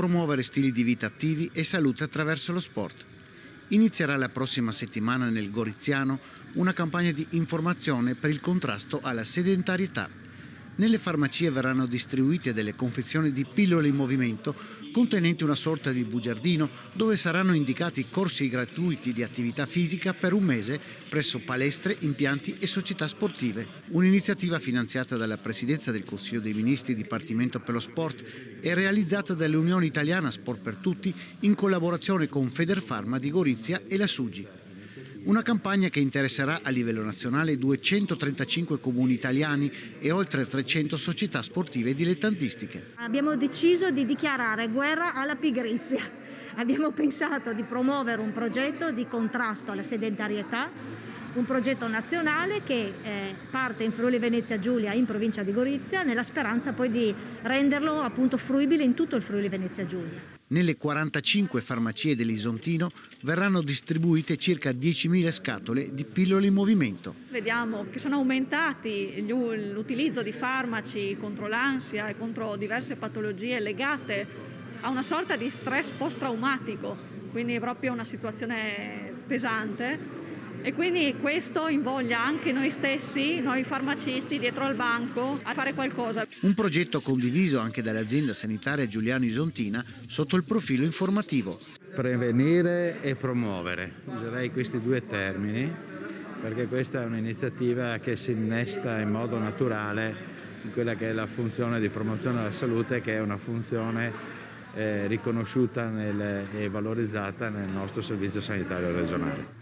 promuovere stili di vita attivi e salute attraverso lo sport. Inizierà la prossima settimana nel Goriziano una campagna di informazione per il contrasto alla sedentarietà. Nelle farmacie verranno distribuite delle confezioni di pillole in movimento contenenti una sorta di bugiardino dove saranno indicati corsi gratuiti di attività fisica per un mese presso palestre, impianti e società sportive. Un'iniziativa finanziata dalla Presidenza del Consiglio dei Ministri Dipartimento per lo Sport e realizzata dall'Unione Italiana Sport per Tutti in collaborazione con Federfarma di Gorizia e la Sugi. Una campagna che interesserà a livello nazionale 235 comuni italiani e oltre 300 società sportive dilettantistiche. Abbiamo deciso di dichiarare guerra alla pigrizia. Abbiamo pensato di promuovere un progetto di contrasto alla sedentarietà un progetto nazionale che eh, parte in Friuli Venezia Giulia in provincia di Gorizia nella speranza poi di renderlo appunto fruibile in tutto il Friuli Venezia Giulia. Nelle 45 farmacie dell'Isontino verranno distribuite circa 10.000 scatole di pillole in movimento. Vediamo che sono aumentati l'utilizzo di farmaci contro l'ansia e contro diverse patologie legate a una sorta di stress post-traumatico, quindi è proprio una situazione pesante e quindi questo invoglia anche noi stessi, noi farmacisti dietro al banco a fare qualcosa. Un progetto condiviso anche dall'azienda sanitaria Giuliano Isontina sotto il profilo informativo. Prevenire e promuovere, userei questi due termini perché questa è un'iniziativa che si innesta in modo naturale in quella che è la funzione di promozione della salute che è una funzione eh, riconosciuta nel, e valorizzata nel nostro servizio sanitario regionale.